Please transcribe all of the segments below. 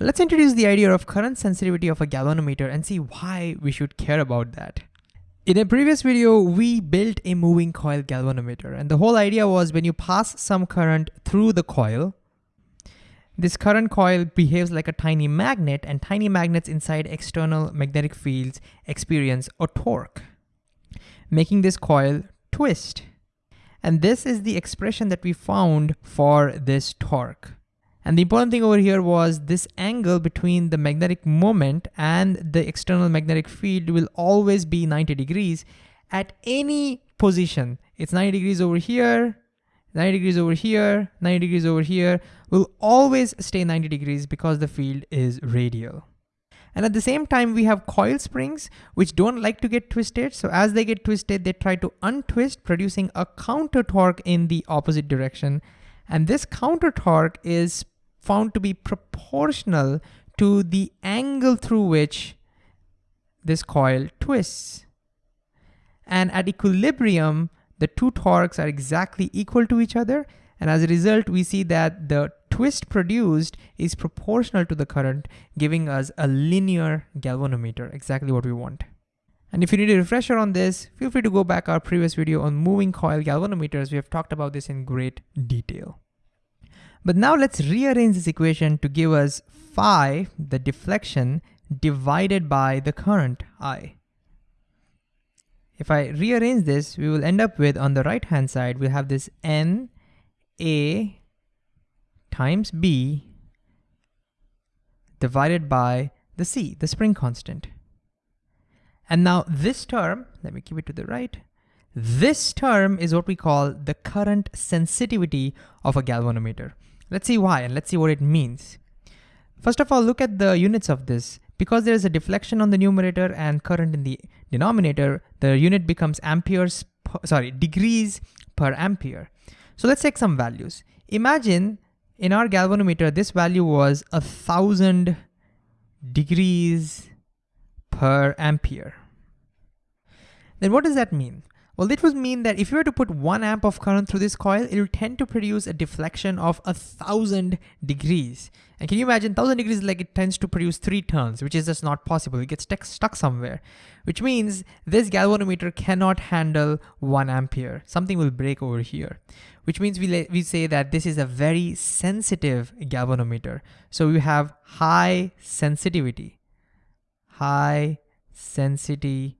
Let's introduce the idea of current sensitivity of a galvanometer and see why we should care about that. In a previous video, we built a moving coil galvanometer and the whole idea was when you pass some current through the coil, this current coil behaves like a tiny magnet and tiny magnets inside external magnetic fields experience a torque, making this coil twist. And this is the expression that we found for this torque. And the important thing over here was this angle between the magnetic moment and the external magnetic field will always be 90 degrees at any position. It's 90 degrees over here, 90 degrees over here, 90 degrees over here, will always stay 90 degrees because the field is radial. And at the same time, we have coil springs, which don't like to get twisted. So as they get twisted, they try to untwist, producing a counter torque in the opposite direction. And this counter torque is found to be proportional to the angle through which this coil twists. And at equilibrium, the two torques are exactly equal to each other. And as a result, we see that the twist produced is proportional to the current, giving us a linear galvanometer, exactly what we want. And if you need a refresher on this, feel free to go back our previous video on moving coil galvanometers. We have talked about this in great detail. But now let's rearrange this equation to give us phi, the deflection, divided by the current I. If I rearrange this, we will end up with, on the right-hand side, we'll have this N A times B divided by the C, the spring constant. And now this term, let me keep it to the right, this term is what we call the current sensitivity of a galvanometer. Let's see why and let's see what it means. First of all, look at the units of this. Because there is a deflection on the numerator and current in the denominator, the unit becomes amperes, sorry, degrees per ampere. So let's take some values. Imagine in our galvanometer, this value was a thousand degrees per ampere. Then what does that mean? Well, this would mean that if you were to put one amp of current through this coil, it will tend to produce a deflection of a thousand degrees. And can you imagine thousand degrees like it tends to produce three turns, which is just not possible. It gets stuck, somewhere, which means this galvanometer cannot handle one ampere. Something will break over here, which means we, we say that this is a very sensitive galvanometer. So we have high sensitivity, high sensitivity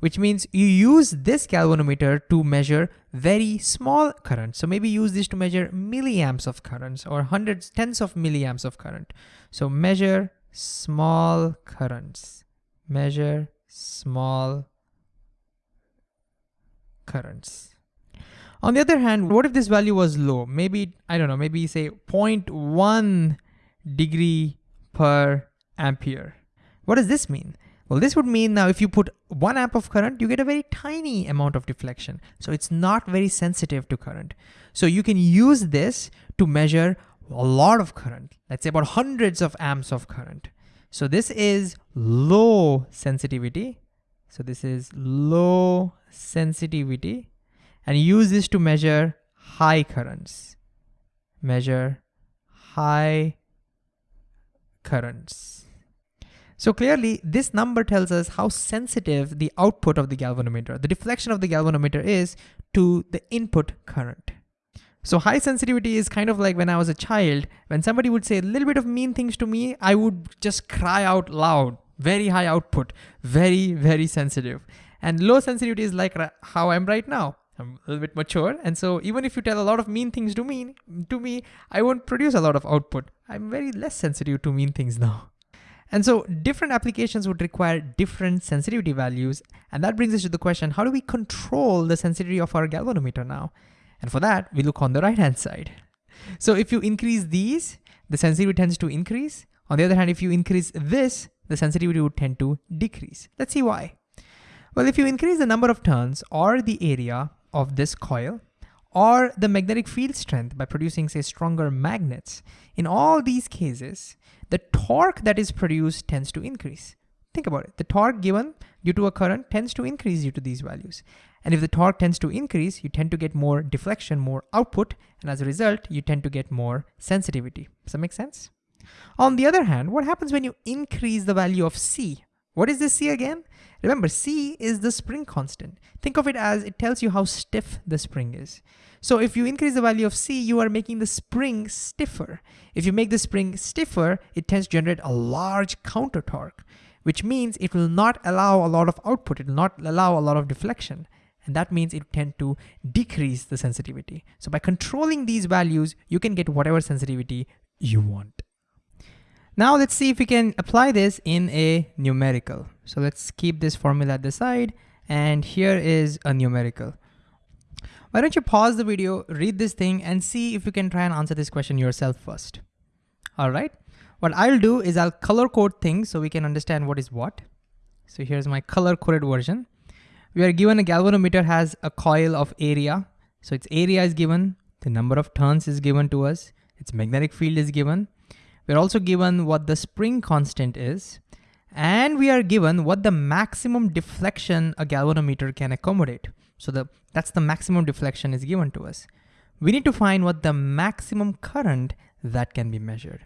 which means you use this galvanometer to measure very small currents. So maybe use this to measure milliamps of currents or hundreds, tens of milliamps of current. So measure small currents, measure small currents. On the other hand, what if this value was low? Maybe, I don't know, maybe say 0.1 degree per ampere. What does this mean? Well, this would mean now if you put one amp of current, you get a very tiny amount of deflection. So it's not very sensitive to current. So you can use this to measure a lot of current, let's say about hundreds of amps of current. So this is low sensitivity. So this is low sensitivity and use this to measure high currents. Measure high currents. So clearly this number tells us how sensitive the output of the galvanometer, the deflection of the galvanometer is to the input current. So high sensitivity is kind of like when I was a child, when somebody would say a little bit of mean things to me, I would just cry out loud, very high output, very, very sensitive. And low sensitivity is like how I'm right now. I'm a little bit mature. And so even if you tell a lot of mean things to me, to me, I won't produce a lot of output. I'm very less sensitive to mean things now. And so different applications would require different sensitivity values. And that brings us to the question, how do we control the sensitivity of our galvanometer now? And for that, we look on the right-hand side. So if you increase these, the sensitivity tends to increase. On the other hand, if you increase this, the sensitivity would tend to decrease. Let's see why. Well, if you increase the number of turns or the area of this coil, or the magnetic field strength by producing say stronger magnets. In all these cases, the torque that is produced tends to increase. Think about it. The torque given due to a current tends to increase due to these values. And if the torque tends to increase, you tend to get more deflection, more output, and as a result, you tend to get more sensitivity. Does that make sense? On the other hand, what happens when you increase the value of C? What is this C again? Remember, C is the spring constant. Think of it as it tells you how stiff the spring is. So if you increase the value of C, you are making the spring stiffer. If you make the spring stiffer, it tends to generate a large counter torque, which means it will not allow a lot of output. It will not allow a lot of deflection. And that means it tend to decrease the sensitivity. So by controlling these values, you can get whatever sensitivity you want. Now let's see if we can apply this in a numerical. So let's keep this formula at the side and here is a numerical. Why don't you pause the video, read this thing and see if you can try and answer this question yourself first. All right, what I'll do is I'll color code things so we can understand what is what. So here's my color coded version. We are given a galvanometer has a coil of area. So its area is given, the number of turns is given to us, its magnetic field is given, we're also given what the spring constant is, and we are given what the maximum deflection a galvanometer can accommodate. So the, that's the maximum deflection is given to us. We need to find what the maximum current that can be measured.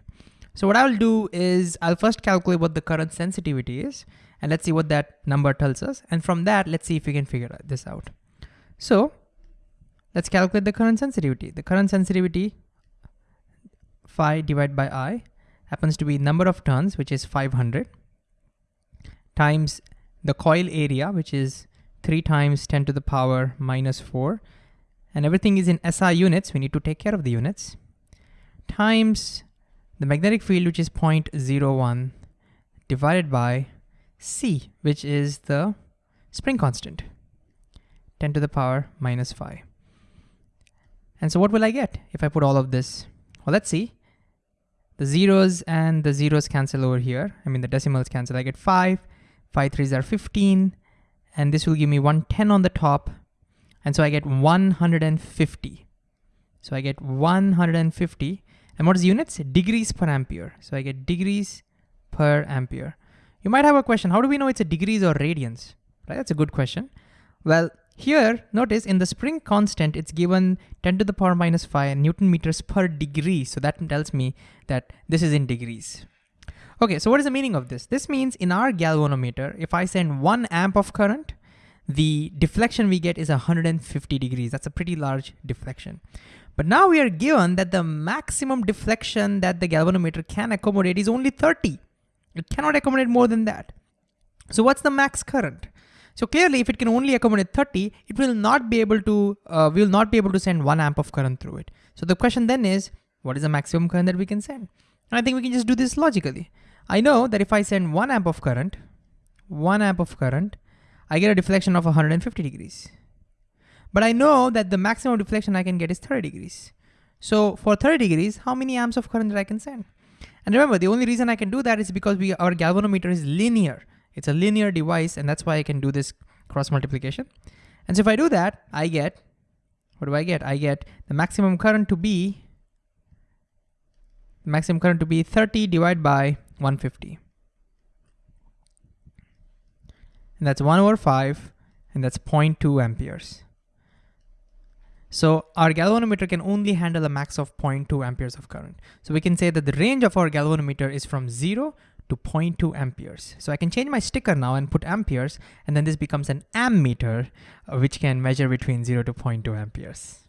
So what I'll do is I'll first calculate what the current sensitivity is, and let's see what that number tells us. And from that, let's see if we can figure this out. So let's calculate the current sensitivity. The current sensitivity phi divided by I happens to be number of turns, which is 500, times the coil area, which is 3 times 10 to the power minus 4, and everything is in SI units, we need to take care of the units, times the magnetic field, which is 0.01, divided by C, which is the spring constant, 10 to the power minus 5. And so what will I get if I put all of this? Well, let's see. The zeros and the zeros cancel over here. I mean, the decimals cancel. I get five, five threes are 15, and this will give me 110 on the top. And so I get 150. So I get 150. And what is units? Degrees per ampere. So I get degrees per ampere. You might have a question, how do we know it's a degrees or radians? Right, that's a good question. Well, here, notice in the spring constant, it's given 10 to the power minus 5 Newton meters per degree. So that tells me that this is in degrees. Okay, so what is the meaning of this? This means in our galvanometer, if I send one amp of current, the deflection we get is 150 degrees. That's a pretty large deflection. But now we are given that the maximum deflection that the galvanometer can accommodate is only 30. It cannot accommodate more than that. So what's the max current? So clearly if it can only accommodate 30, it will not be able to, uh, we will not be able to send one amp of current through it. So the question then is, what is the maximum current that we can send? And I think we can just do this logically. I know that if I send one amp of current, one amp of current, I get a deflection of 150 degrees. But I know that the maximum deflection I can get is 30 degrees. So for 30 degrees, how many amps of current that I can send? And remember, the only reason I can do that is because we, our galvanometer is linear. It's a linear device and that's why I can do this cross multiplication. And so if I do that, I get, what do I get? I get the maximum current to be, maximum current to be 30 divided by 150. And that's one over five, and that's 0.2 amperes. So our galvanometer can only handle a max of 0.2 amperes of current. So we can say that the range of our galvanometer is from zero to 0.2 amperes. So I can change my sticker now and put amperes, and then this becomes an ammeter, uh, which can measure between 0 to 0.2 amperes.